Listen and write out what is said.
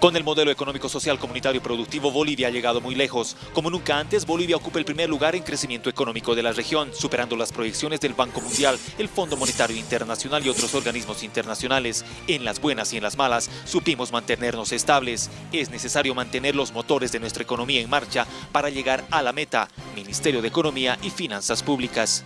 Con el modelo económico, social, comunitario y productivo, Bolivia ha llegado muy lejos. Como nunca antes, Bolivia ocupa el primer lugar en crecimiento económico de la región, superando las proyecciones del Banco Mundial, el Fondo Monetario Internacional y otros organismos internacionales. En las buenas y en las malas, supimos mantenernos estables. Es necesario mantener los motores de nuestra economía en marcha para llegar a la meta, Ministerio de Economía y Finanzas Públicas.